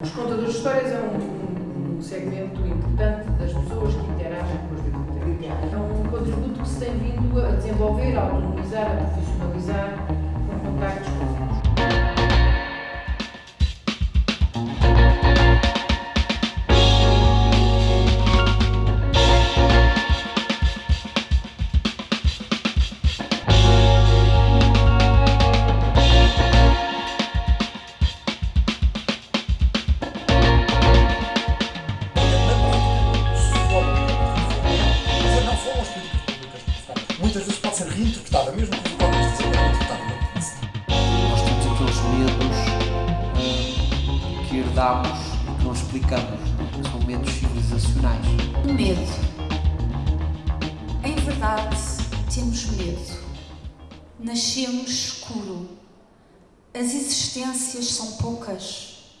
Os contadores de histórias é um, um segmento importante das pessoas que interagem com os bibliotecários. É um contributo que se tem vindo a desenvolver, a autonomizar, a profissionalizar, Muitas vezes pode ser reinterpretada, mesmo que o deste seja reinterpretado. Nós temos aqueles medos hum, que herdamos e que não explicamos, que são medos civilizacionais. O medo. Em verdade, temos medo. Nascemos escuro. As existências são poucas.